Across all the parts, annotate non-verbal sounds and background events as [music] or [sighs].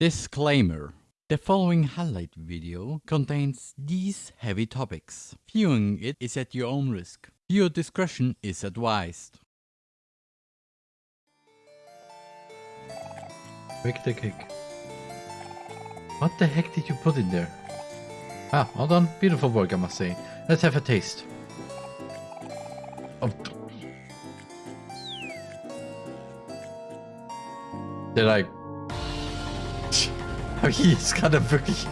Disclaimer. The following highlight video contains these heavy topics. Viewing it is at your own risk. Your discretion is advised. Quick the kick. What the heck did you put in there? Ah, well done. Beautiful work, I must say. Let's have a taste. Oh. Did I... Hab ich jetzt gerade wirklich...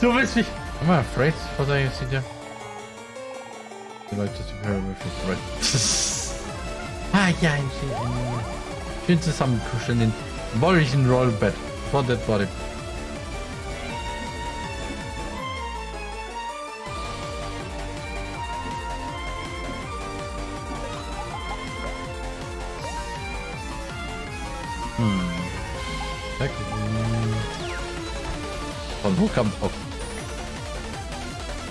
du willst mich... Am I afraid what I see there? You like to prepare with it, right? ah ja, ich Schön zusammenkuscheln in wolllichen Rollbett. For that body. Kommt... Oh.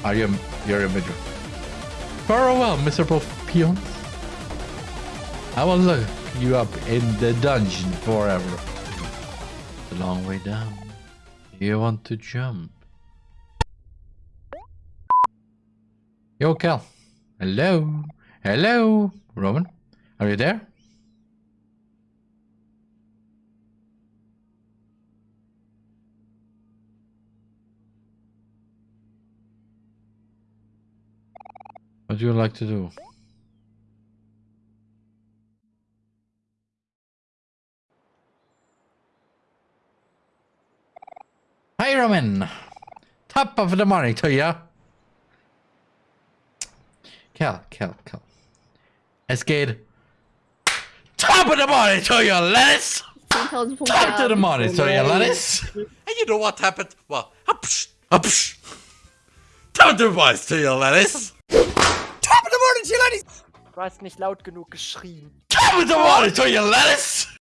Are you... You're a major. Farewell, miserable peons. I will look you up in the dungeon forever. A long way down. You want to jump? Yo, Kel. Hello? Hello? Roman? Are you there? What do you like to do? Hi, Roman. Top of the morning to you. Kel, Kel, Kel. Escade. Top of the morning to you, lettuce. Top of the morning to you, lettuce. [laughs] And you know what happened? Well, upsh, upsh. Top of the morning to you, lettuce. Top of the morning to you, lettuce. Du hast nicht laut genug geschrien. Top of the morning to you, lettuce.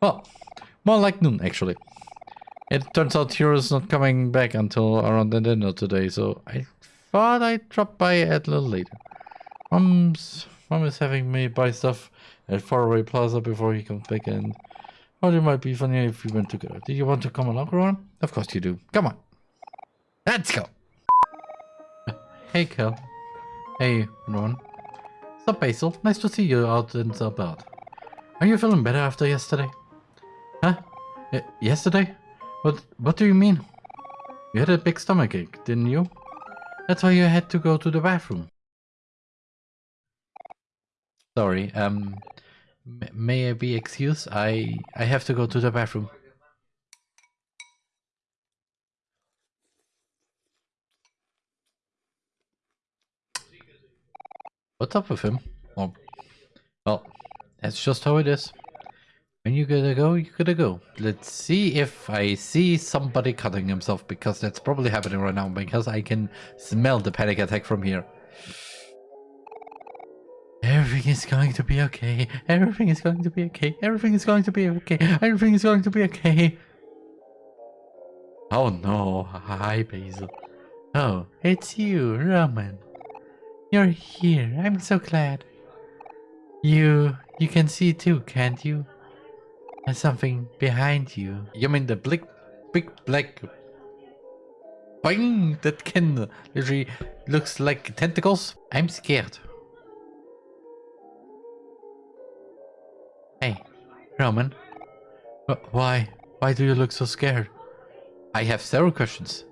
Well, more like noon, actually. It turns out Hero's not coming back until around the dinner today, so I thought I'd drop by a little later. Mom's, Mom is having me buy stuff at Faraway Plaza before he comes back and thought it might be funny if we went together. Do you want to come along, Ron? Of course you do. Come on. Let's go. [laughs] Hey, Kel. Hey, Ron. Sup, Basil? Nice to see you out and about. Are you feeling better after yesterday? Huh? Uh, yesterday? What What do you mean? You had a big stomach ache, didn't you? That's why you had to go to the bathroom. Sorry, um, may I be excused? I I have to go to the bathroom. What's up with him? Oh, well, that's just how it is. When you gotta go, you gotta go. Let's see if I see somebody cutting himself, because that's probably happening right now, because I can smell the panic attack from here. Everything is going to be okay. Everything is going to be okay. Everything is going to be okay. Everything is going to be okay. Oh no. Hi, Basil. Oh, it's you, Roman. You're here. I'm so glad. You, you can see too, can't you? There's something behind you. You mean the big, big black thing that can literally looks like tentacles? I'm scared. Hey, Roman. Why? Why do you look so scared? I have several questions.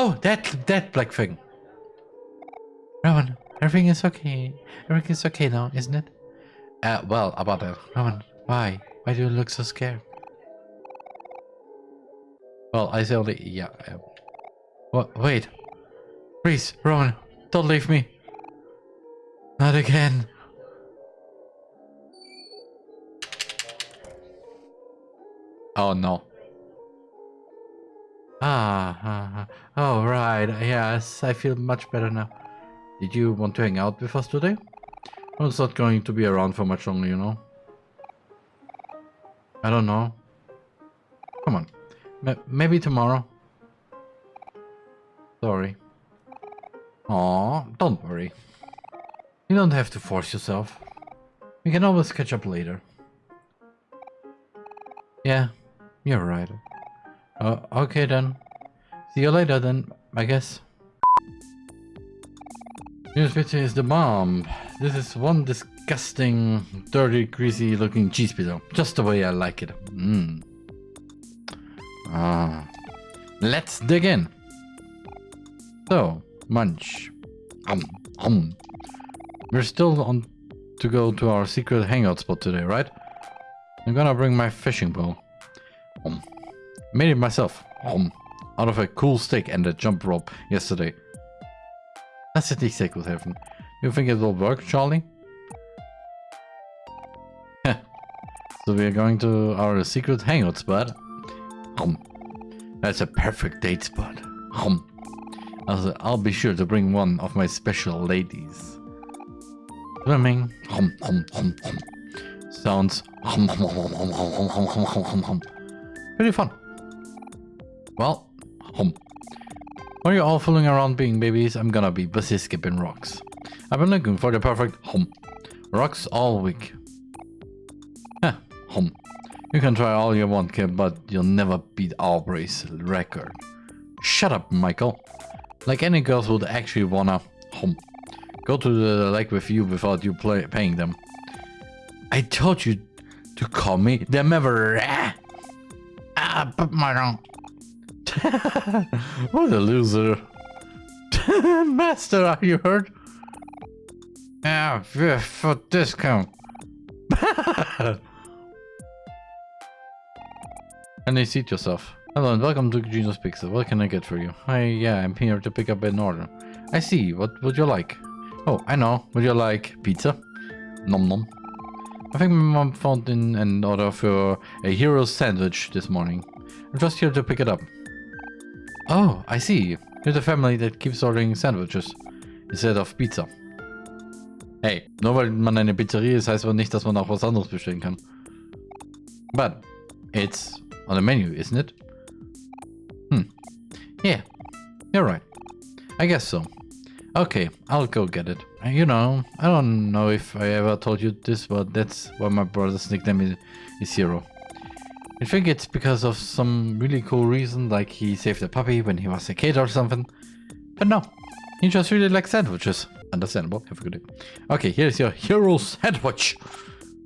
Oh, that that black thing. Roman, Everything is okay. Everything is okay now, isn't it? Uh, well, about that. Roman, why? Why do you look so scared? Well, I say only, yeah. Um, what? Wait. Please, Roman, don't leave me. Not again. Oh no. Ah, ah, oh right, yes, I feel much better now. Did you want to hang out with us today? Well, it's not going to be around for much longer, you know. I don't know. Come on. M maybe tomorrow. Sorry. Aw, don't worry. You don't have to force yourself. We can always catch up later. Yeah, you're right. Uh, okay then. See you later then, I guess. Here's picture is the bomb. This is one disgusting, dirty, greasy looking cheese pizza. Just the way I like it. Mmm. Ah. Let's dig in. So, munch. Um, um. We're still on to go to our secret hangout spot today, right? I'm gonna bring my fishing pole. Um. Made it myself. Um. Out of a cool stick and a jump rope yesterday. Nicht sehr gut helfen. You think it will work, Charlie? so we're going to our secret hangout spot. Um. That's a perfect date spot. Um. Also, I'll be sure to bring one of my special ladies. Swimming. Hum, hum, hum, hum. Sounds. Hum, hum, hum, hum, hum, hum, hum, hum, hum. Pretty fun. Well, hum. While you're all fooling around being babies, I'm gonna be busy skipping rocks. I've been looking for the perfect hum. Rocks all week. Huh, hum. You can try all you want, kid, but you'll never beat Aubrey's record. Shut up, Michael. Like any girls would actually wanna hum, go to the lake with you without you play, paying them. I told you to call me them ever. Ah, but my wrong. [laughs] what a loser. [laughs] Master, are you hurt? Yeah, yeah, for discount. [laughs] and they seat yourself. Hello and welcome to Gino's Pizza. What can I get for you? Hi, yeah, I'm here to pick up an order. I see. What would you like? Oh, I know. Would you like pizza? Nom nom. I think my mom found in an order for a hero sandwich this morning. I'm just here to pick it up. Oh, I see. You're the family that keeps ordering sandwiches instead of pizza. Hey, nur weil man eine Pizzeria ist, heißt aber nicht, dass man auch was anderes bestellen kann. But it's on the menu, isn't it? Hmm. Yeah, you're right. I guess so. Okay, I'll go get it. Uh, You know, I don't know if I ever told you this, but that's why my brother's nickname is, is Hero. I think it's because of some really cool reason, like he saved a puppy when he was a kid or something. But no, he just really likes sandwiches. Understandable. Have a good day. Okay, here's your hero sandwich.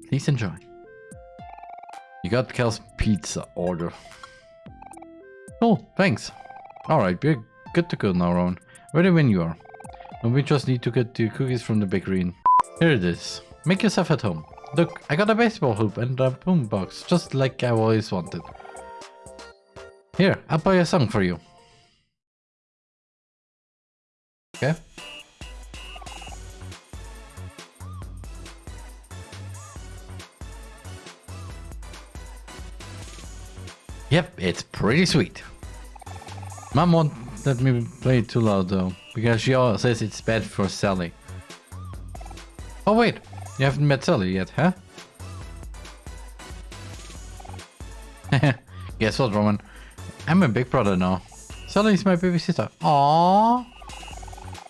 Please enjoy. You got Kel's pizza order. Cool, thanks. Alright, we're good to go now, Ron. Ready when you are. And we just need to get the cookies from the bakery. Here it is. Make yourself at home. Look, I got a baseball hoop and a boombox, just like I always wanted. Here, I'll play a song for you. Okay. Yep, it's pretty sweet. Mom won't let me play it too loud though, because she always says it's bad for Sally. Oh wait, you haven't met Sally yet, huh? [laughs] Guess what, Roman? I'm a big brother now. Sally's my baby sister. Aww.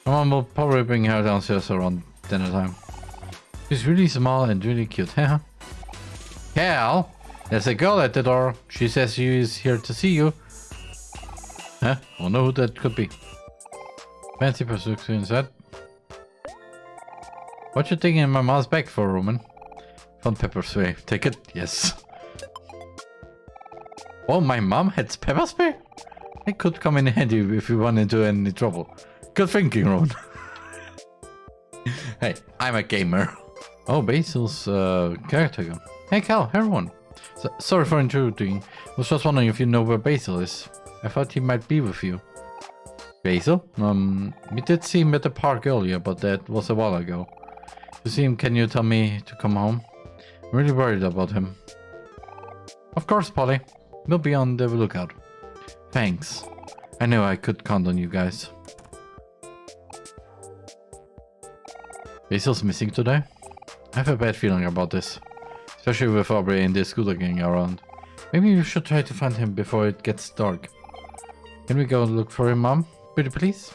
Mom will probably bring her downstairs around dinner time. She's really small and really cute, huh? Kel, there's a girl at the door. She says she is here to see you. Huh? I know who that could be. Fancy pursuit inside. What you taking in my mom's bag for, Roman? Found pepper spray. Take it? Yes. Oh, my mom had pepper spray? It could come in handy if you run into any trouble. Good thinking, Roman. [laughs] hey, I'm a gamer. Oh, Basil's uh, caretaker. Hey, Kel, everyone. So, sorry for intruding. Was just wondering if you know where Basil is. I thought he might be with you. Basil? Um, we did see him at the park earlier, but that was a while ago. Him, can you tell me to come home? I'm really worried about him. Of course, Polly. We'll be on the lookout. Thanks. I knew I could count on you guys. Basil's missing today? I have a bad feeling about this. Especially with Aubrey and the scooter gang around. Maybe we should try to find him before it gets dark. Can we go look for him, Mom? Pretty please?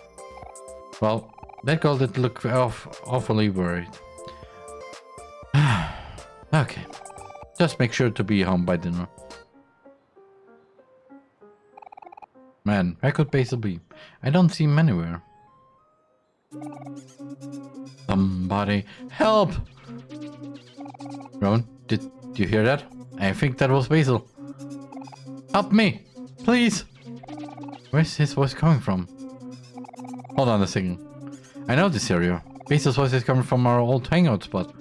Well, That girl did look awfully worried. Okay. Just make sure to be home by dinner. Man, where could Basil be? I don't see him anywhere. Somebody help! Rowan, did you hear that? I think that was Basil. Help me! Please! Where's his voice coming from? Hold on a second. I know this area. Basil's voice is coming from our old hangout spot.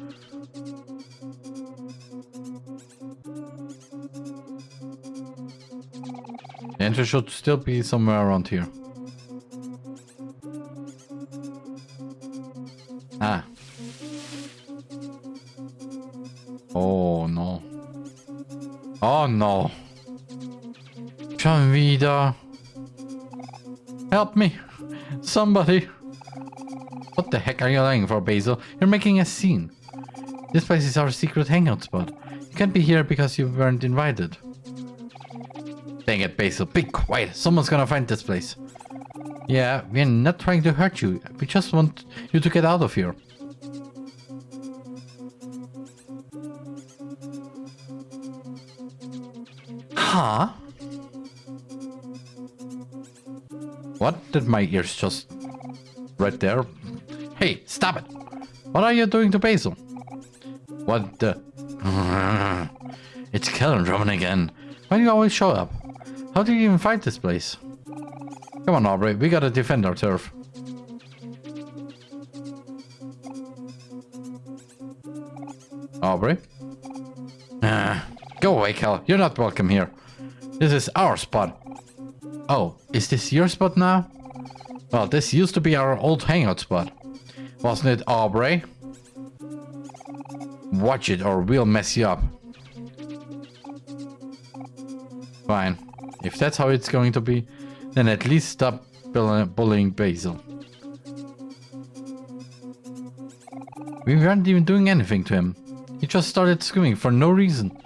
The should still be somewhere around here. Ah. Oh no. Oh no. Schon wieder. Help me. Somebody. What the heck are you lying for, Basil? You're making a scene. This place is our secret hangout spot. You can't be here because you weren't invited. Dang it, Basil. Be quiet. Someone's gonna find this place. Yeah, we're not trying to hurt you. We just want you to get out of here. Huh? What did my ears just... Right there? Hey, stop it! What are you doing to Basil? What the... [laughs] It's Kellen Drummond again. Why do you always show up? How did you even find this place? Come on, Aubrey. We gotta defend our turf. Aubrey? Ah, go away, Kel. You're not welcome here. This is our spot. Oh, is this your spot now? Well, this used to be our old hangout spot. Wasn't it, Aubrey? Watch it or we'll mess you up. Fine. If that's how it's going to be, then at least stop bullying Basil. We weren't even doing anything to him. He just started screaming for no reason.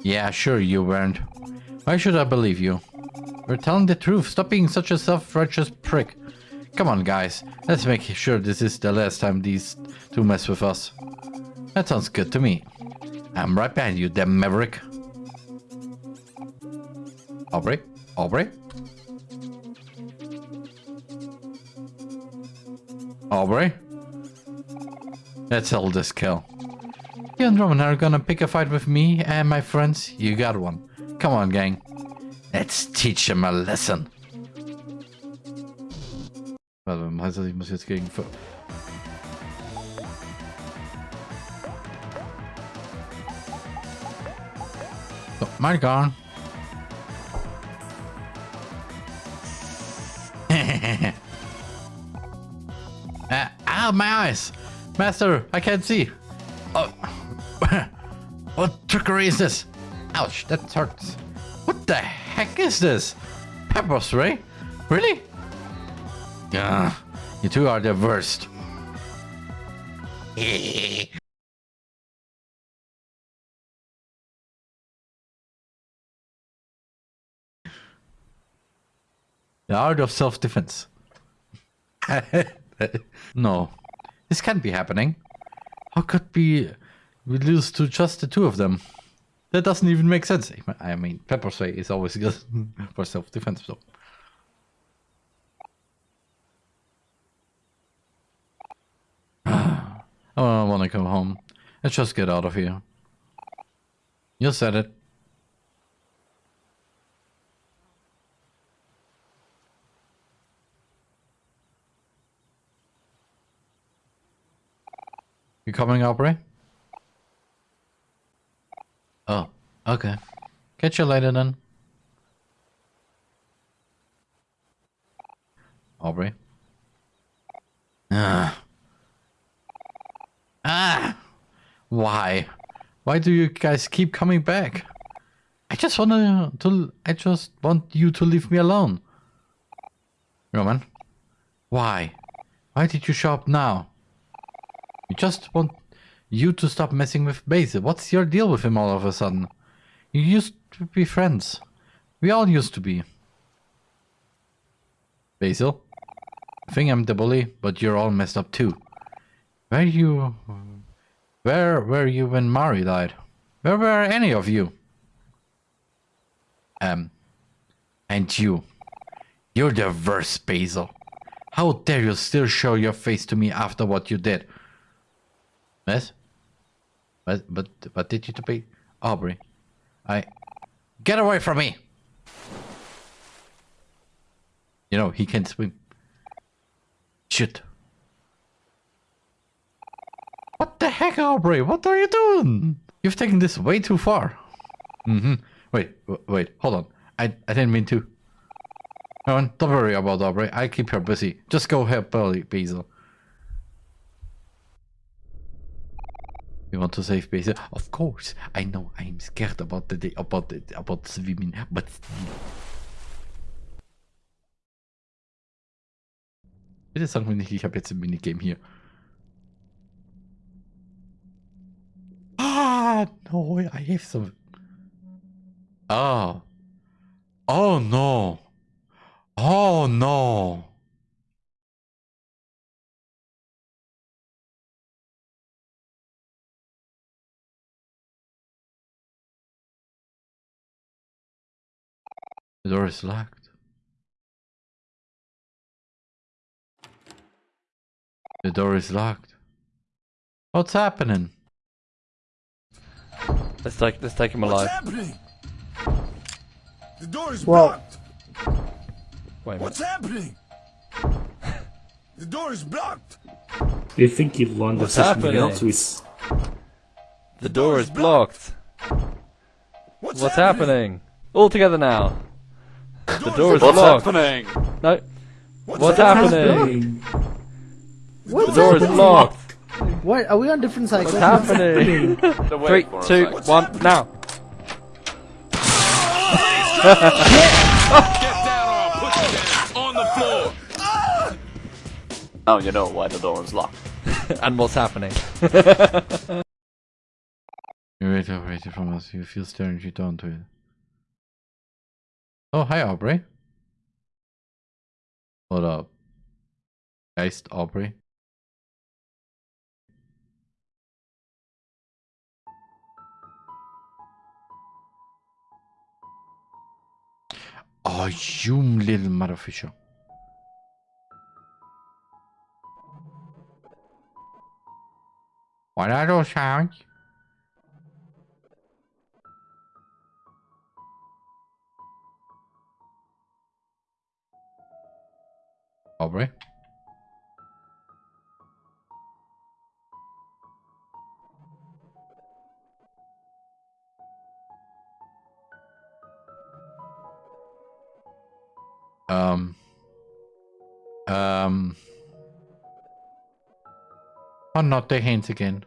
Yeah, sure you weren't. Why should I believe you? We're telling the truth. Stop being such a self-righteous prick. Come on, guys. Let's make sure this is the last time these two mess with us. That sounds good to me. I'm right behind you, damn maverick. Aubrey? Aubrey? Aubrey? Let's settle this kill. You and Roman are gonna pick a fight with me and my friends? You got one. Come on, gang. Let's teach him a lesson. Warte, heißt das, ich muss jetzt gegen... So, my gone. Ah, [laughs] ow, my eyes! Master, I can't see. Oh, [laughs] what trickery is this? Ouch, that hurts. What the heck is this? Pepper spray? Really? Yeah, you two are the worst. [laughs] the art of self-defense. [laughs] no, this can't be happening. How could we we lose to just the two of them? That doesn't even make sense. I mean, pepper spray is always good [laughs] for self-defense, so. [sighs] I want to come home. Let's just get out of here. You said it. You coming, Aubrey? Oh, okay. Catch you later then. Aubrey? Ah. Ah! Why? Why do you guys keep coming back? I just want to, I just want you to leave me alone. Roman? Why? Why did you show up now? Just want you to stop messing with Basil. What's your deal with him all of a sudden? You used to be friends. We all used to be. Basil? I think I'm the bully, but you're all messed up too. Where you... Where were you when Mari died? Where were any of you? Um... And you. You're the worst, Basil. How dare you still show your face to me after what you did? Yes? But, but, what did you to be? Aubrey. I... Get away from me! You know, he can swim. Shit. What the heck, Aubrey? What are you doing? You've taken this way too far. Mm-hmm. Wait, wait, hold on. I, I didn't mean to. Come on, don't worry about Aubrey. I keep her busy. Just go help Billy, Basil. You want to save Basil? Of course. I know I'm scared about the about the, about swimming, but. Bitte sag mir nicht, ich habe jetzt ein Minigame hier. Ah, no, I have some. Oh. Oh no. Oh no. The door is locked. The door is locked. What's happening? Let's take let's take him What's alive. happening? The door is Well- blocked. Wait a What's happening? the door is blocked. Do you think you'll learn What's there's something happening? else with The door is blocked. What's, What's happening? All together now. The door is blocked. blocked. happening? No. What's, What's happening? happening? What? The door is locked. What? Are we on different sides? What's happening? [laughs] Three, two, one, now. Get down or I'll put you down on the floor. Now you know why the door is locked. [laughs] and what's happening? You wait operated from us. You feel staring you down to it. Oh, hi, Aubrey. What up. Geist Aubrey. Oh, you little motherfisher. What are those sounds? Aubrey? Um. Um. Oh, not the hands again.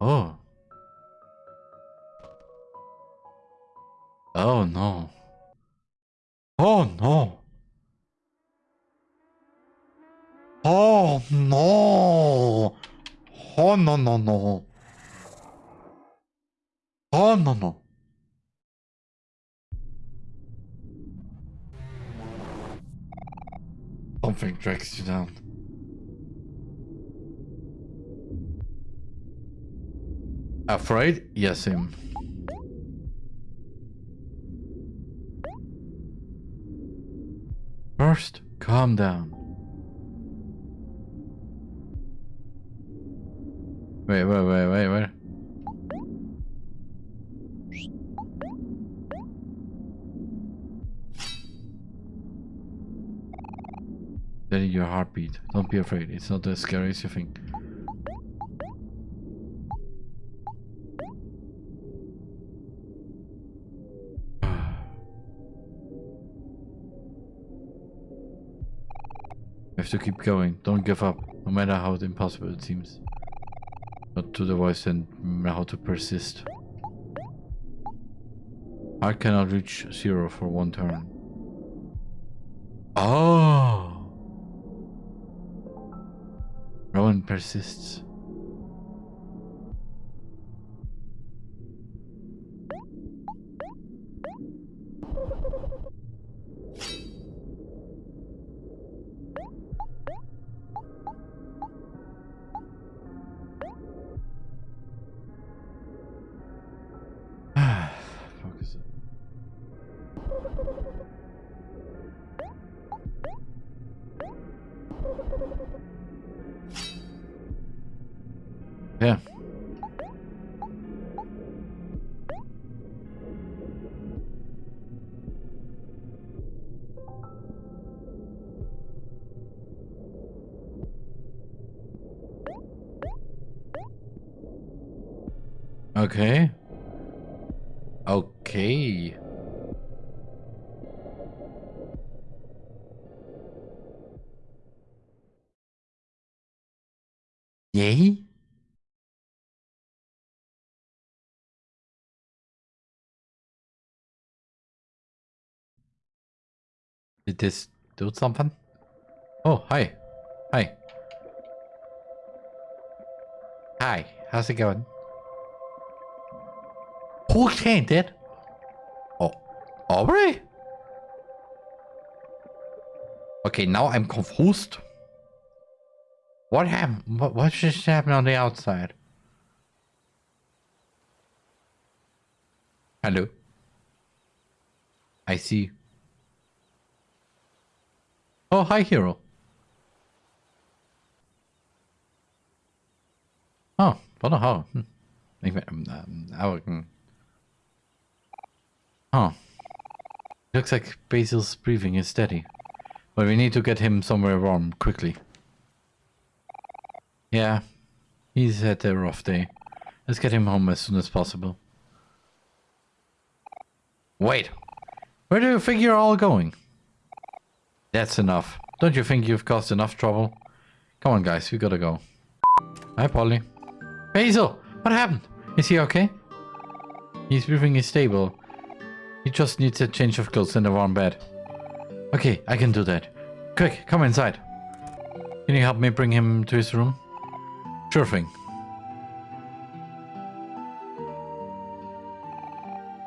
Oh. Oh no. Oh no. Oh no. Oh no no no. Oh no no. Something drags you down. Afraid? Yes, him. First, calm down. Wait, wait, wait, wait, wait. Steady your heartbeat. Don't be afraid. It's not as scary as you think. To keep going. Don't give up, no matter how impossible it seems. Not to the voice and how to persist. I cannot reach zero for one turn. Oh! Rowan persists. Okay. Okay. Yay? Did this do something? Oh, hi. Hi. Hi, how's it going? Okay, dead. Oh, Aubrey? Okay, now I'm confused. What happened? What, what just happened on the outside? Hello? I see. Oh, hi, hero. Oh, what a how? Hm. Ik ben, um, um hmm. Oh. Looks like Basil's breathing is steady. But we need to get him somewhere warm, quickly. Yeah, he's had a rough day. Let's get him home as soon as possible. Wait, where do you think you're all going? That's enough. Don't you think you've caused enough trouble? Come on guys, we gotta go. Hi Polly. Basil, what happened? Is he okay? He's breathing is stable. He just needs a change of clothes and a warm bed. Okay, I can do that. Quick, come inside. Can you help me bring him to his room? Sure thing.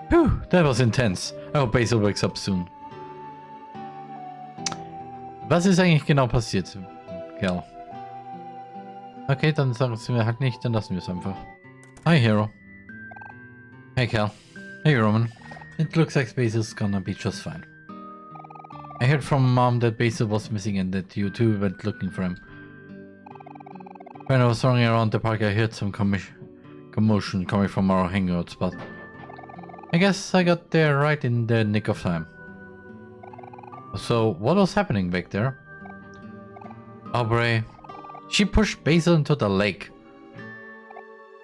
Whew, that was intense. I hope Basil wakes up soon. Was ist eigentlich genau passiert, Kerl? Okay, dann sagen sie mir halt nicht, dann lassen wir es einfach. Hi, Hero. Hey, Kel. Hey, Roman. It looks like Basil's gonna be just fine. I heard from Mom that Basil was missing and that you two went looking for him. When I was running around the park, I heard some commotion coming from our hangout spot. I guess I got there right in the nick of time. So, what was happening back there? Aubrey. She pushed Basil into the lake.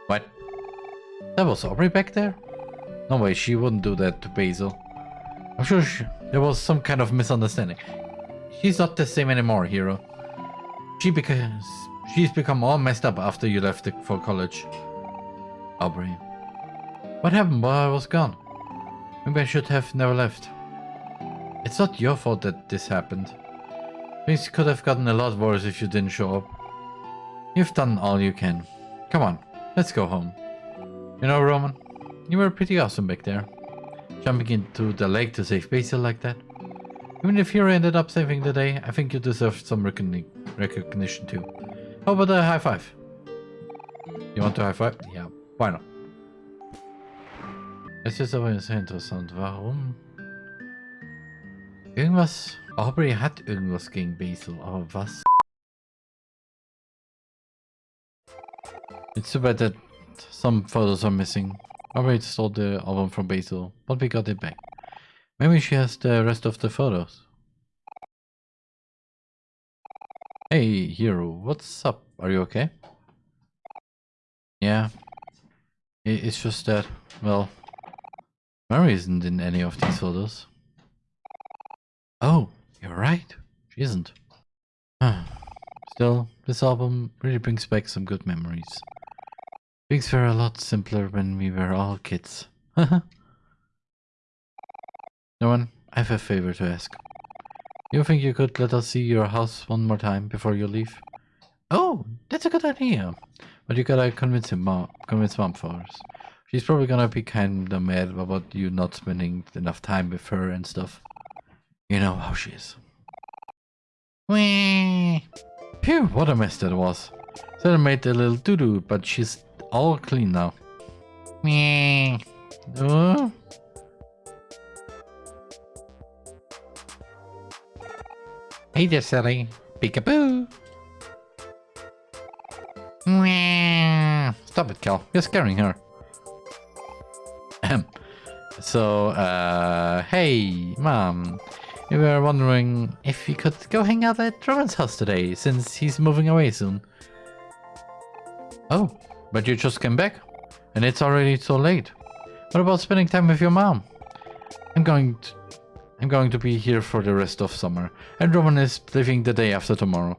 What? That was Aubrey back there? No way, she wouldn't do that to Basil. I'm sure she, there was some kind of misunderstanding. She's not the same anymore, Hero. She because she's become all messed up after you left the, for college. Aubrey. What happened while I was gone? Maybe I should have never left. It's not your fault that this happened. Things could have gotten a lot worse if you didn't show up. You've done all you can. Come on, let's go home. You know, Roman, you were pretty awesome back there. Jumping into the lake to save Basil like that. Even if you ended up saving the day, I think you deserve some recogni recognition too. How about a high five? You want to high five? Ja, why not? Es ist aber sehr interessant. Warum? Irgendwas... Aubrey hat irgendwas gegen Basil, aber was? It's too bad that some photos are missing. Aubrey stole the album from Basil, but we got it back. Maybe she has the rest of the photos. Hey, Hero, what's up? Are you okay? Yeah. It's just that, well, Mari isn't in any of these photos. Oh, you're right. She isn't. Still, this album really brings back some good memories. Things were a lot simpler when we were all kids. [laughs] no one, I have a favor to ask. You think you could let us see your house one more time before you leave? Oh, that's a good idea. But you gotta convince him, mom, convince mom first. She's probably gonna be kinda mad about you not spending enough time with her and stuff. You know how she is. Whee! Phew, what a mess that was. Sarah made a little doo-doo, but she's all clean now. Whee! Uh? Hey there, Sally. Peekaboo! Whee! Stop it, Kel. You're scaring her. So, uh, hey, Mom. We were wondering if we could go hang out at Roman's house today, since he's moving away soon. Oh, but you just came back? And it's already so late. What about spending time with your mom? I'm going to... I'm going to be here for the rest of summer, and Roman is leaving the day after tomorrow.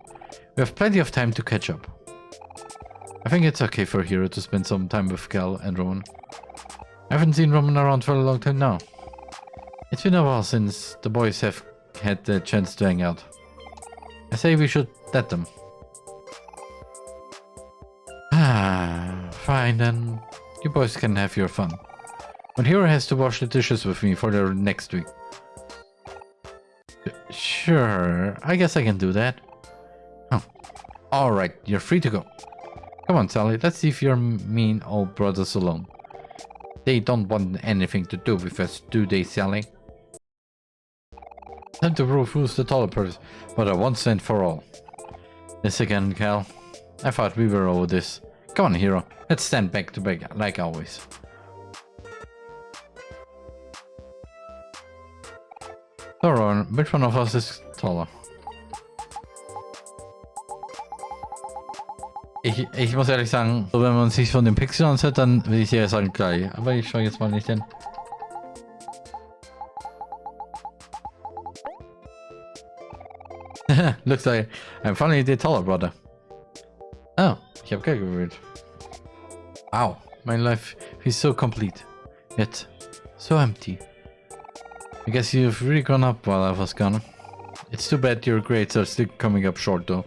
We have plenty of time to catch up. I think it's okay for Hero to spend some time with Kel and Roman. I haven't seen Roman around for a long time now. It's been a while since the boys have had the chance to hang out. I say we should let them. Ah, fine then. You boys can have your fun. But Hero has to wash the dishes with me for the next week. Sure, I guess I can do that. Huh. Alright, you're free to go. Come on, Sally, let's see leave your mean old brothers alone. They don't want anything to do with us, do they, Sally? Time to refuse the taller person, but a once and for all. This again, Kel. I thought we were over this. Come on, hero. Let's stand back to back, like always. So, Ron, which one of us is taller? Ich, ich muss ehrlich sagen, so wenn man sich von dem Pixel ansieht, dann will ich eher sagen gleich. Aber ich schaue jetzt mal nicht hin. [laughs] Looks like I'm finally the taller brother. Ich habe Geld gewählt. Wow, my life is so complete, yet so empty. I guess you've really gone up while I was gone. It's too bad your grades are still coming up short though.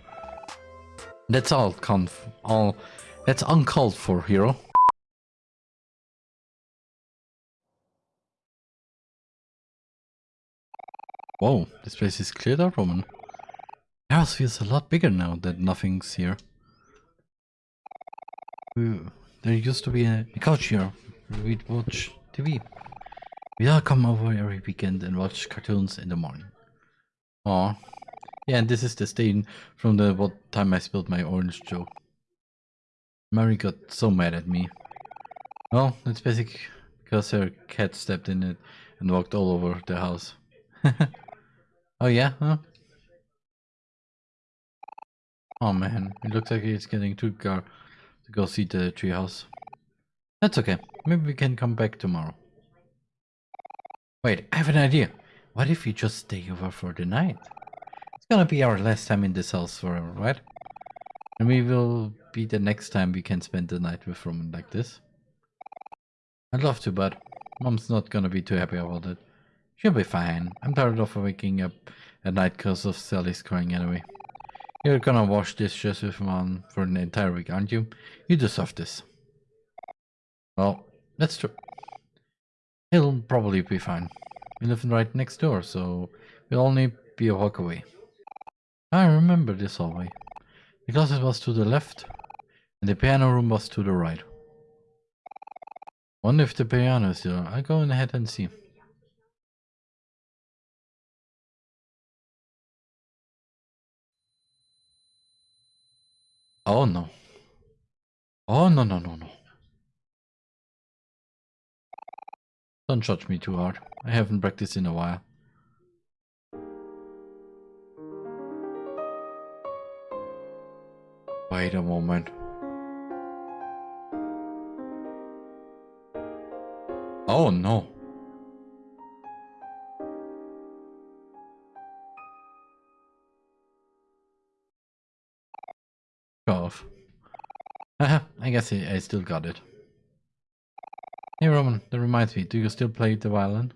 That's all conf all that's uncalled for, hero. Whoa, this place is cleared Roman. The house feels a lot bigger now that nothing's here. There used to be a, couch here. We'd watch TV. We'd all come over every weekend and watch cartoons in the morning. Aw. Yeah, and this is the stain from the what time I spilled my orange joke. Mari got so mad at me. Well, it's basically because her cat stepped in it and walked all over the house. [laughs] oh yeah? Huh? Oh man, it looks like it's getting too dark go see the treehouse. That's okay. Maybe we can come back tomorrow. Wait, I have an idea. What if we just stay over for the night? It's gonna be our last time in this house forever, right? And we will be the next time we can spend the night with Roman like this. I'd love to, but Mom's not gonna be too happy about it. She'll be fine. I'm tired of waking up at night because of Sally's crying anyway. You're gonna wash dishes with Mom for an entire week, aren't you? You deserve this. Well, that's true. He'll probably be fine. We live right next door, so we'll only be a walk away. I remember this hallway. The closet was to the left, and the piano room was to the right. Wonder if the piano is there. I'll go ahead and see. Oh no. Oh no no no no. Don't judge me too hard. I haven't practiced in a while. Wait a moment. Oh no. Uh-huh, I guess I, I still got it. Hey Roman, that reminds me, do you still play the violin?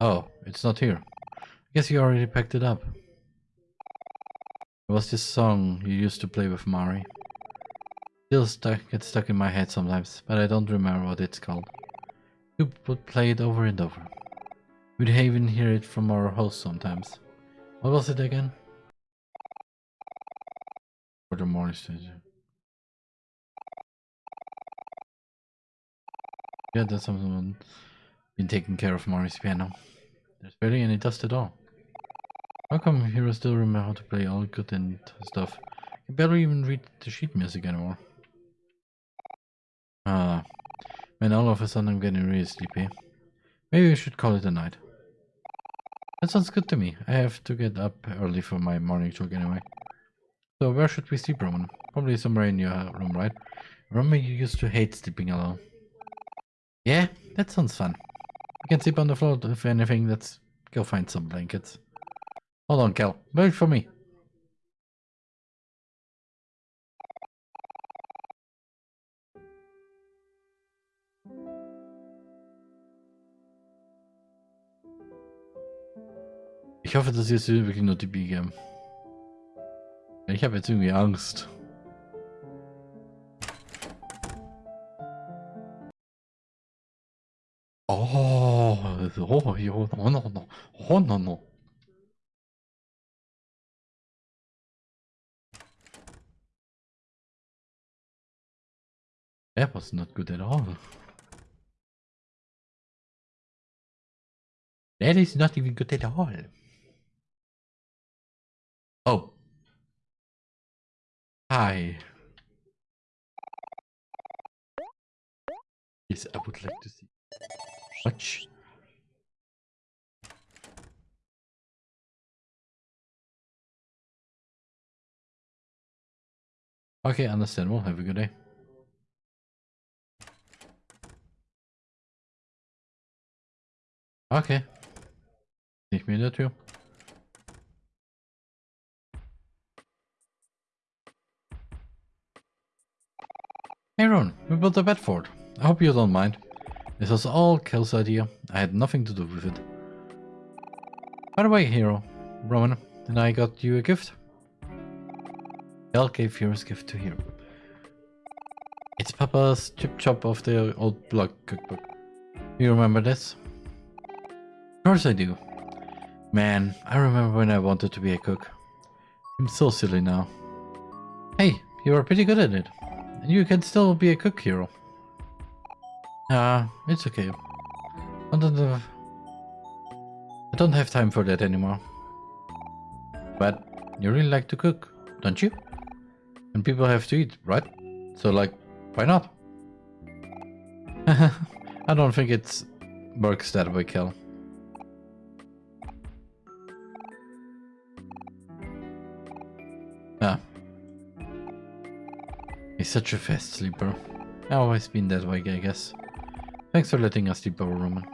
Oh, it's not here. I guess you already packed it up. It was this song you used to play with Mari. Still stuck, gets stuck in my head sometimes, but I don't remember what it's called. You would play it over and over. We'd even hear it from our host sometimes. What was it again? The morning station. Yeah, that's someone been taking care of Mari's piano. There's barely any dust at all. How come Hero still remember how to play all good and stuff? Can barely even read the sheet music anymore. Ah, man, all of a sudden I'm getting really sleepy. Maybe we should call it a night. That sounds good to me. I have to get up early for my morning jog anyway. So where should we sleep, Roman? Probably somewhere in your room, right? Remember you used to hate sleeping alone. Yeah, that sounds fun. We can sleep on the floor if anything, let's go find some blankets. Hold on, Kel. Wait for me. Ich hoffe, das ist jetzt wirklich nur die Biege. Ich habe jetzt irgendwie Angst. Oh, oh, oh, no, no, no. Oh, no, no. That was not good at all. That is not even good at all. Hi. Yes, I would like to see. Watch. Okay, understandable. Have a good day. Okay. Nicht mehr in der Tür. Hey Ron, we built a bed fort. I hope you don't mind. This was all Kel's idea. I had nothing to do with it. By the way, hero, Roman, and I got you a gift. Kel gave Hero's gift to Hero. It's Papa's chip chop of the old block cookbook. You remember this? Of course I do. Man, I remember when I wanted to be a cook. I'm so silly now. Hey, you are pretty good at it. You can still be a cook hero. Ah, it's okay. I don't have, I don't have time for that anymore. But you really like to cook, don't you? And people have to eat, right? So like, why not? [laughs] I don't think it works that way, Kel. Such a fast sleeper. I've always been that way, I guess. Thanks for letting us sleep over, Roman.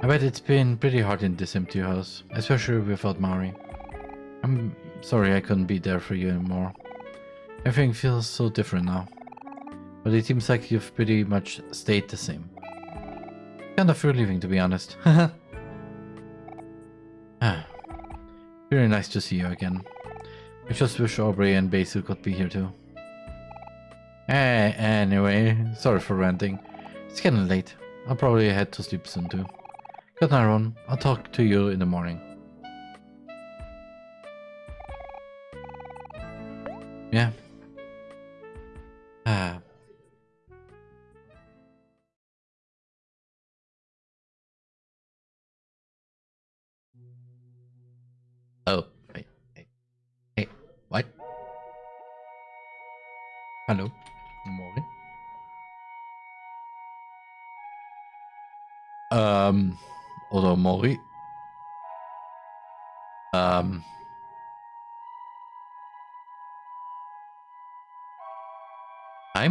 I bet it's been pretty hard in this empty house, especially without Mari. I'm sorry I couldn't be there for you anymore. Everything feels so different now. But it seems like you've pretty much stayed the same. Kind of relieving to be honest. [laughs] ah. Very nice to see you again. I just wish Aubrey and Basil could be here too. Eh, anyway, sorry for ranting. It's getting late. I'll probably head to sleep soon too. Good night, Ron. I'll talk to you in the morning.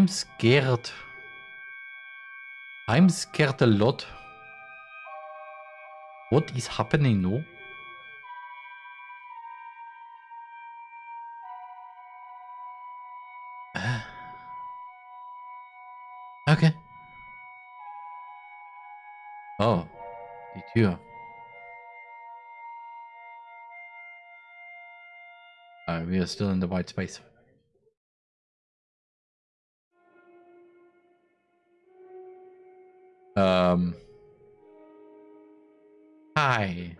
I'm scared. I'm scared a lot. What is happening now? Ah. Okay. Oh, die Tür. Uh, we are still in the white space. Um. Hi.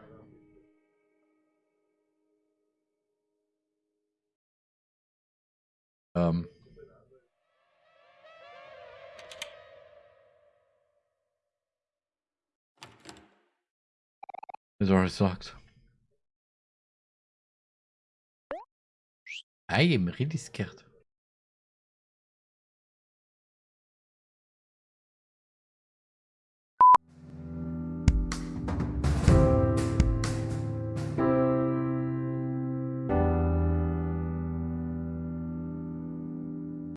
Um. The door is locked. I am really scared.